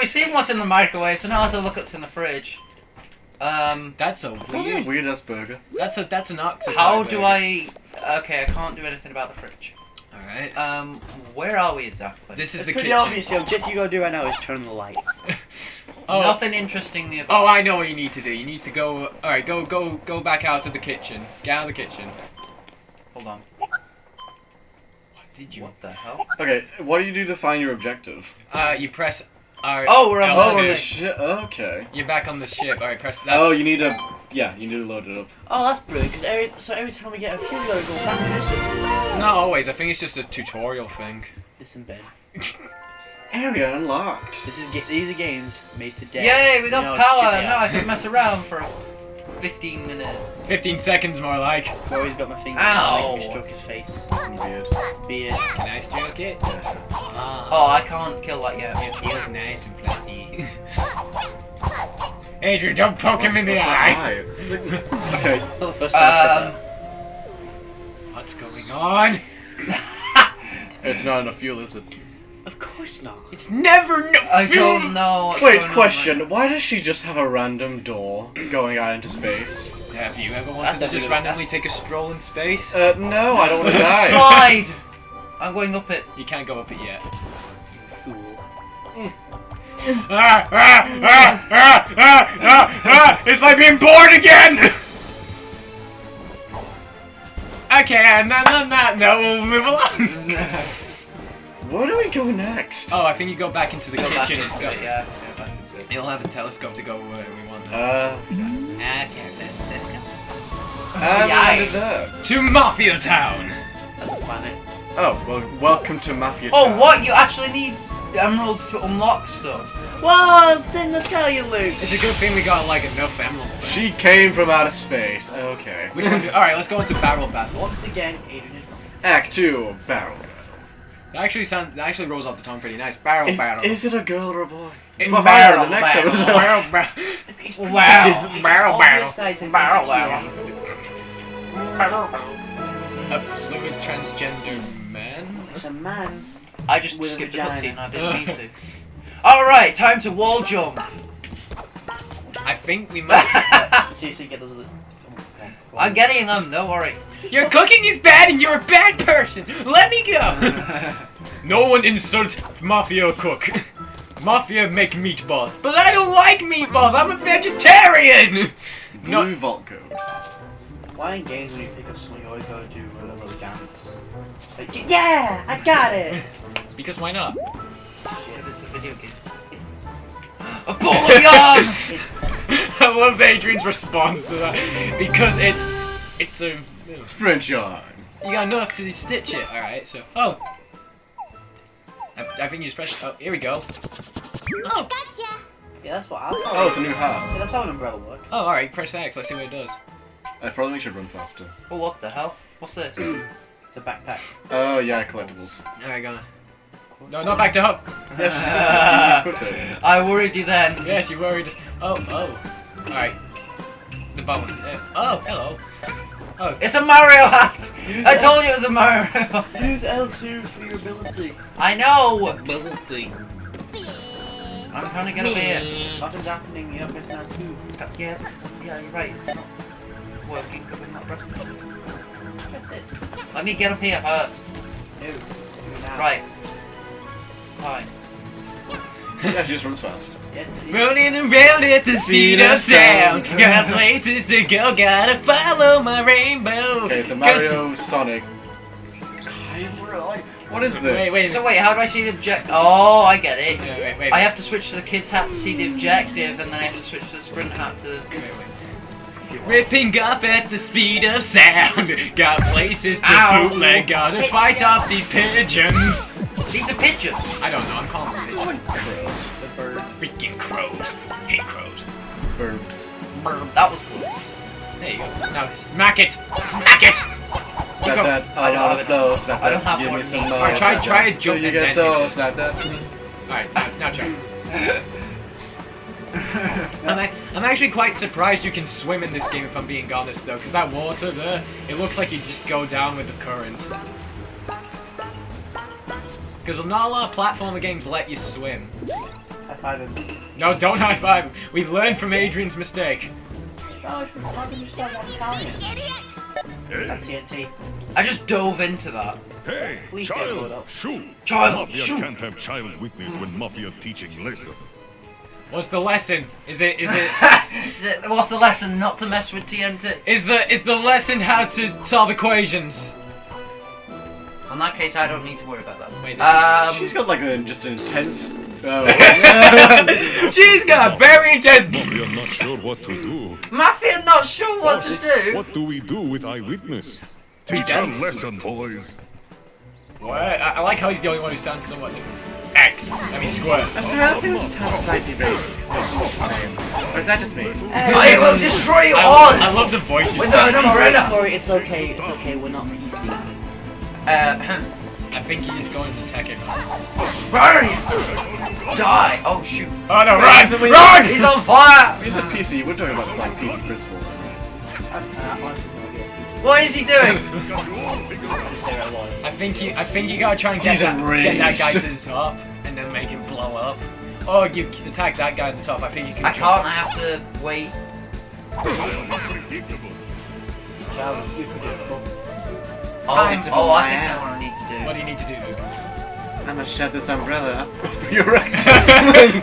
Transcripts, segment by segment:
we've seen what's in the microwave, so now let's have a look what's in the fridge. Um, That's a That's not a weird. weird ass burger. That's a that's an octopus. how do I... Okay, I can't do anything about the fridge. All right. Um, where are we exactly? This is It's the pretty kitchen. obvious. The objective you gotta do right now is turn the lights. Oh. Nothing interesting nearby. Oh, I know what you need to do. You need to go. All right, go go go back out to the kitchen. Get out of the kitchen. Hold on. What did you? What the hell? Okay, what do you do to find your objective? Uh, you press. R. Oh, we're on L2. Oh, okay. the shit. Okay. You're back on the ship. All right, press that. Oh, you need to. Yeah, you need to load it up. Oh, that's brilliant. Cause every, so every time we get a fuel, we gotta go backwards. Not always. I think it's just a tutorial thing. It's in bed. Area unlocked. This is these are games made to death. Yay, we got You know, power! shit. Now I can mess around for 15 minutes. 15 seconds more like. Corey's got my finger. Ow. Makes me stroke his face. Beard. Beard. Can I stroke it? Ah. Oh, I can't kill that yet. It feels nice and fluffy. Adrian, don't poke him in the eye. eye? okay. Not the first time I Um, said What's going on? It's not enough fuel, is it? That. Of course not. It's never no. I don't know. what's Wait, question. right Why does she just have a random door going out into space? Have you ever wanted to just randomly take a stroll in space? Uh, no, I don't want to die. Slide! I'm going up it. You can't go up it yet. Fool. Ah, ah, ah, ah, ah, ah, ah, it's like being born again! Okay, and then on that note, we'll move along. Where do we go next? Oh, I think you go back into the Go back kitchen. into It's it, yeah. Go back into it. You'll have a telescope to go where we want. Now. Uh, okay, that's it. and Yay. we landed. To Mafia Town. That's a planet. Oh, well, welcome to Mafia Oh, Town. what? You actually need emeralds to unlock stuff? Well, Didn't I tell you, Luke? It's a good thing we got like enough emeralds. She came from outer space. Okay. Which one? All right, let's go into barrel battle. Once again, Adrian is. Act 2, Barrel. That actually sounds. That actually rolls off the tongue pretty nice. Barrel Is, battle. is it a girl or a boy? It- Well, barrel the next battle. episode. barrel battle. It's Wow. It's Barrel obvious barrel. a Barrel barrel. A fluid transgender man. It's a man. I just With a skipped the cutscene. I didn't mean to. Alright, time to wall jump. I think we might. Seriously, get those. Other... I'm getting them, don't worry. Your cooking is bad and you're a bad person. Let me go. no one insults mafia cook. Mafia make meatballs, but I don't like meatballs. I'm a vegetarian. No. Vault Code. Why in games when you pick up something, you always gotta do a little dance? Like, yeah, I got it. Because why not? Because it's a video game. A ball of yarn! It's I love Adrian's response to that because it's it's a Sprint yarn. you got enough to stitch it. All right, so oh, I, I think you just press. Oh, here we go. Oh, Gotcha. yeah, that's what I thought. Oh, it's a new hat. Yeah, that's how an umbrella works. oh, all right. Press X. Let's see what it does. I probably should run faster. oh, what the hell? What's this? It's a backpack. Oh, yeah, collectibles. All right, go on. No, not back to hook. Yeah, she's put it. She's put it. I worried you then. Yes, you worried. Oh, oh. All right. The button. Uh, oh, hello. Oh, It's a Mario hat! Use I L- told you it was a Mario hat. Use L2 for your ability. I know! Ability. I'm trying to get up here. Nothing's happening. You're pressing L2. Yeah, yeah, you're right. It's not working because I'm not pressing it. Press it. Let me get up here first. No. Do it. Right. Yeah, she just runs fast. Yes, it is. Rolling around at the speed of sound. Got places to go, gotta follow my rainbow. Okay, so Mario, Sonic. What is this? Wait, wait. So wait, how do I see the object? Oh, I get it. Wait, wait, wait. I have to switch to the kid's hat to see the objective, and then I have to switch to the sprint hat to. Ripping up at the speed of sound. Got places to Ow. bootleg, gotta fight off these pigeons. These are pigeons. I don't know, I'm calling them pigeons. Oh, crows. The bird. Freaking crows. Hate crows. Birds. That was close. There you go. Now smack it. Smack it. Snap go. that, I I don't oh, have to it. flow, snap I don't that, have give me some needs. more. Alright, uh, try- snap try that. a jump Till you and get so, snap that. Alright, now, now try. I'm, a- I'm actually quite surprised you can swim in this game if I'm being honest though, because that water there, it looks like you just go down with the current. Because not a lot of platformer games let you swim. I five him. No, don't high five. him. We've learned from Adrian's mistake. Charlie, why didn't you start one Italian? TNT. I just dove into that. Hey, Please don't it child, up. shoot! Child, Mafia shoot. can't have child witness when Mafia teaching lesson. What's the lesson? Is it is it What's the lesson? Not to mess with TNT. is the is the lesson how to solve equations? In that case, I don't need to worry about that. Wait, Um, She's got like a, just an intense. Oh. She's got a very intense. Mafia not sure what to do. Mafia not sure what to do. What do we do with eyewitness? Teach a lesson, boys. What? I, I like how he's the only one who sounds somewhat different. X. I mean square. I still have this sounds slightly racist because they're all the same. Or is that just me? I will destroy you I, all. love, I love the voices. With an umbrella. Sorry, it's okay. It's okay. We're not PC. Uh, I think he is going to attack everyone. run! Die! Oh shoot! Oh no, Wait, run! wait, Run! He's on fire! You said PC, you were talking about like PC principles. I'm honestly no idea. PC. What is he doing? I just say that one. I think you I think you gotta try and get He's that, get that guy to the top and then make him blow up. Or you can attack that guy at the top. I think you can I jump. can't. I have to wait. Oh, Time to oh I my think ass. what I need to do. What do you need to do? Luke? I'm gonna shove this umbrella up your rectum.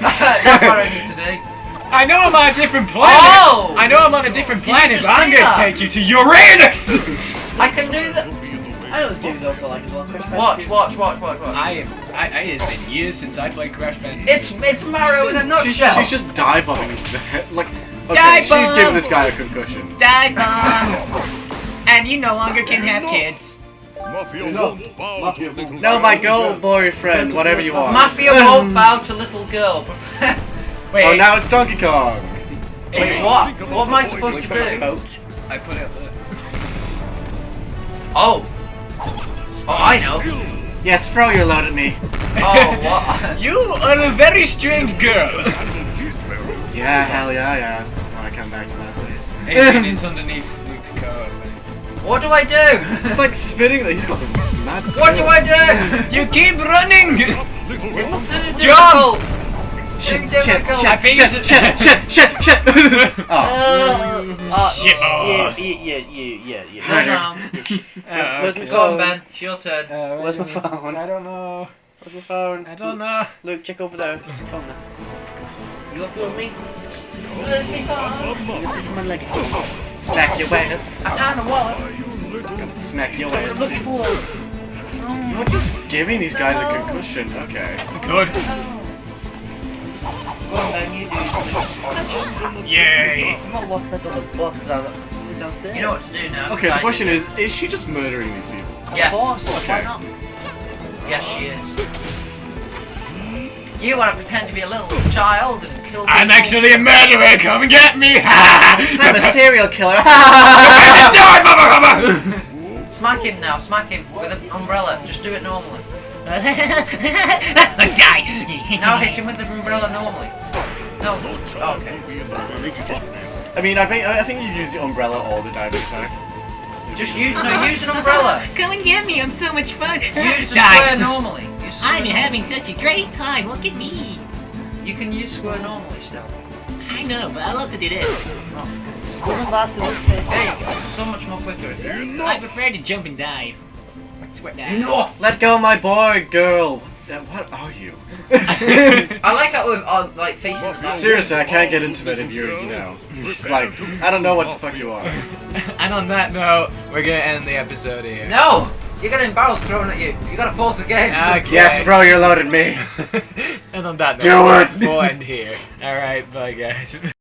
That's what I need to do. I know I'm on a different planet. Oh! I know I'm on a different planet, but I'm gonna that? take you to Uranus. I can do that. I know this game is also like as well. Crash Watch, watch, watch, watch, watch. I am. I, I, it's been years since I played Crash Bandicoot. It's it's Mario in a she's, nutshell. she's just dive bombing the head. Like, okay, Dive she's bomb! giving this guy a concussion. Die bomb. and you no longer can have kids. Mafia No. won't bow Mafia to little No, my girl. girl boyfriend, whatever you are. Mafia won't bow to little girl. Wait. Oh, now it's Donkey Kong. Wait, what? What am I supposed to do? Coach. I put it up there. Oh. Oh, I know. Yes, throw your load at me. Oh, what? You are a very strange girl. Handle this, Sparrow. Yeah, hell yeah, yeah. I wanna come back to that place. Adrian is underneath Luke's car. What do I do? It's like spinning. He's got some mad. What do I do? You keep running. Little girl. It's too Jump! difficult. It's too Shit, shit, difficult. I shit, shit, shit, shit, shit. oh. Uh, uh, Shit, Yeah, yeah, yeah, yeah, yeah. no, yeah. no. Uh, Where's my okay. Go on, phone? Ben. It's your turn. Uh, Where's my wait a minute. phone? I don't know. Where's my phone? I don't know. Luke, check over there. Phone there. You left it with me? Where's my phone? This my leg. Smack your ass. I found a wallet. Are you? Smack your What look ass. You're just giving these guys a concussion. Okay. Good. Go on, Ben. You do. Yay. I'm not walking up on the bus because I was downstairs. You know what to do now. Okay, the question is, is she just murdering these people? Yes. Of course, Okay. why not? Yes, she is. You want to pretend to be a little child and kill. I'm actually a murderer. Come and get me. I'm a serial killer. Die, mother, mother. Smack him now. Smack him with an umbrella. Just do it normally. Die. Now hit him with the umbrella normally. No. No oh, child Okay. will be in the way. I mean, I think I think you use the umbrella all the time. Attack. Just use no. Use an umbrella. Come and get me, I'm so much fun. Use the Die. square normally. I'm having such a great time, look at me. Normally. You can use square normally still. I know, but I love to do this. Wasn't last in? There you go. So much more quicker. I Enough. prefer to jump and dive. Swear. Enough. Let go, my boy, girl. What are you? I like that with uh, like faces. Seriously, I can't get into it if you're, you know, like, I don't know what the fuck you are. and on that note, we're gonna end the episode here. No. You're getting barrels thrown at you. You gotta pause the game. Okay. Yes, throw your load at me. and on that Do note, it. we'll end here. Alright, bye guys.